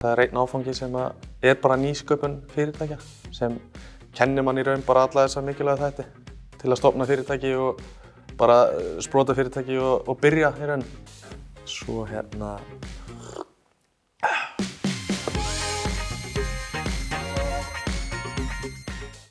Það er einn áfangi sem að er bara nýsköpun fyrirtækja sem kennir mann í raun bara alla þessa mikilvæga þætti til að stofna fyrirtæki og bara eh, sprota fyrirtæki og, og byrja í raun. Svo hérna